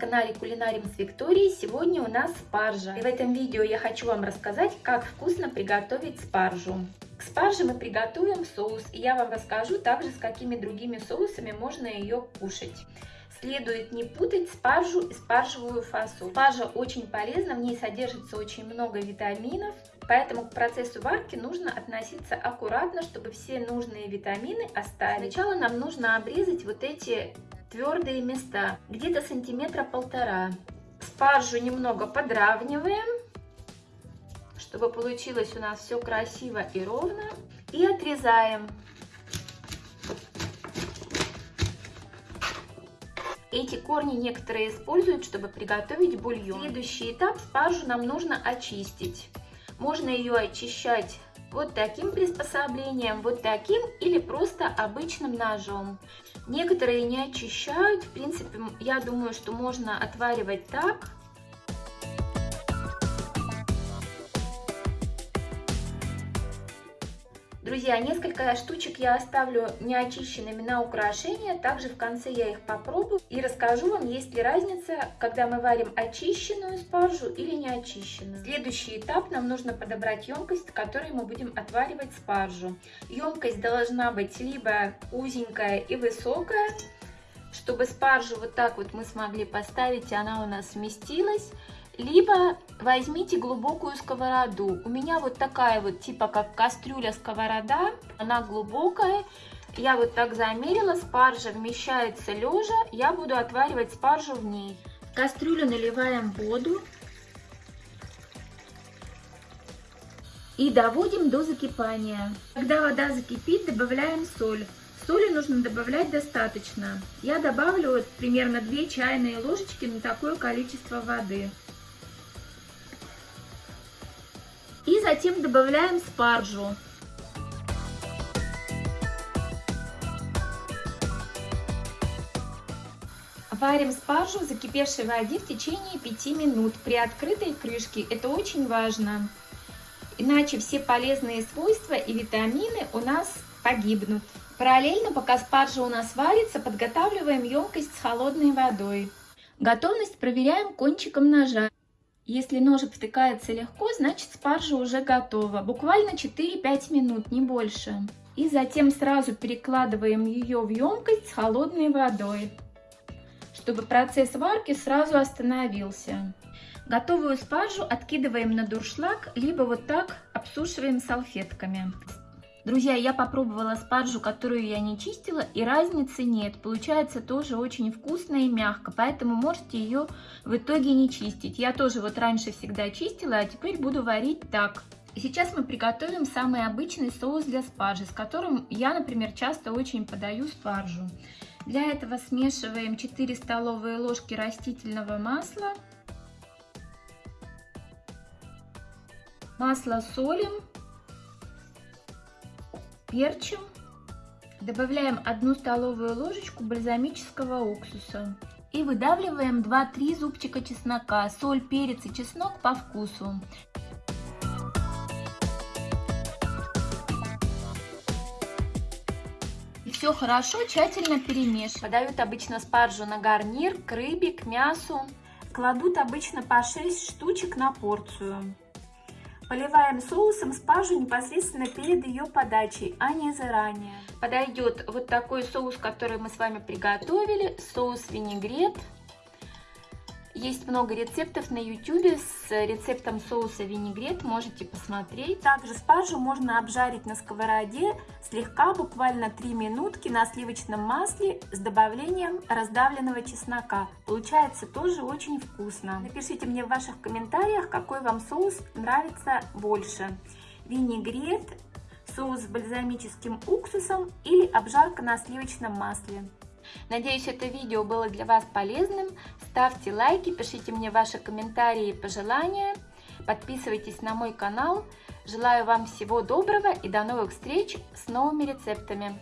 канале Кулинарим с Викторией. Сегодня у нас спаржа. И в этом видео я хочу вам рассказать, как вкусно приготовить спаржу. К спарже мы приготовим соус, и я вам расскажу также, с какими другими соусами можно ее кушать. Следует не путать спаржу и спаржевую фасоль. Спаржа очень полезна, в ней содержится очень много витаминов, поэтому к процессу варки нужно относиться аккуратно, чтобы все нужные витамины остались. Сначала нам нужно обрезать вот эти твердые места, где-то сантиметра полтора. Спаржу немного подравниваем, чтобы получилось у нас все красиво и ровно. И отрезаем. Эти корни некоторые используют, чтобы приготовить бульон. Следующий этап спаржу нам нужно очистить. Можно ее очищать вот таким приспособлением, вот таким или просто обычным ножом. Некоторые не очищают, в принципе, я думаю, что можно отваривать так. Друзья, несколько штучек я оставлю неочищенными на украшение. Также в конце я их попробую и расскажу вам, есть ли разница, когда мы варим очищенную спаржу или не очищенную. Следующий этап нам нужно подобрать емкость, в которой мы будем отваривать спаржу. Емкость должна быть либо узенькая и высокая, чтобы спаржу вот так вот мы смогли поставить, и она у нас сместилась либо возьмите глубокую сковороду. У меня вот такая вот, типа как кастрюля сковорода, она глубокая. Я вот так замерила, спаржа вмещается лежа, я буду отваривать спаржу в ней. В кастрюлю наливаем воду и доводим до закипания. Когда вода закипит, добавляем соль. Соли нужно добавлять достаточно. Я добавлю примерно 2 чайные ложечки на такое количество воды. И затем добавляем спаржу. Варим спаржу в закипевшей воде в течение 5 минут при открытой крышке. Это очень важно. Иначе все полезные свойства и витамины у нас погибнут. Параллельно, пока спаржа у нас варится, подготавливаем емкость с холодной водой. Готовность проверяем кончиком ножа. Если ножик втыкается легко, значит спаржа уже готова. Буквально 4-5 минут, не больше. И затем сразу перекладываем ее в емкость с холодной водой, чтобы процесс варки сразу остановился. Готовую спаржу откидываем на дуршлаг, либо вот так обсушиваем салфетками. Друзья, я попробовала спаржу, которую я не чистила, и разницы нет. Получается тоже очень вкусно и мягко, поэтому можете ее в итоге не чистить. Я тоже вот раньше всегда чистила, а теперь буду варить так. сейчас мы приготовим самый обычный соус для спаржи, с которым я, например, часто очень подаю спаржу. Для этого смешиваем 4 столовые ложки растительного масла, масло солим перчим. Добавляем 1 столовую ложечку бальзамического уксуса. И выдавливаем 2-3 зубчика чеснока. Соль, перец и чеснок по вкусу. Все хорошо, тщательно перемешиваем. Подают обычно спаржу на гарнир, к рыбе, к мясу. Кладут обычно по 6 штучек на порцию. Поливаем соусом спаржу непосредственно перед ее подачей, а не заранее. Подойдет вот такой соус, который мы с вами приготовили, соус винегрет. Есть много рецептов на YouTube с рецептом соуса винегрет, можете посмотреть. Также спаржу можно обжарить на сковороде слегка, буквально 3 минутки на сливочном масле с добавлением раздавленного чеснока. Получается тоже очень вкусно. Напишите мне в ваших комментариях, какой вам соус нравится больше. Винегрет, соус с бальзамическим уксусом или обжарка на сливочном масле. Надеюсь, это видео было для вас полезным. Ставьте лайки, пишите мне ваши комментарии и пожелания. Подписывайтесь на мой канал. Желаю вам всего доброго и до новых встреч с новыми рецептами.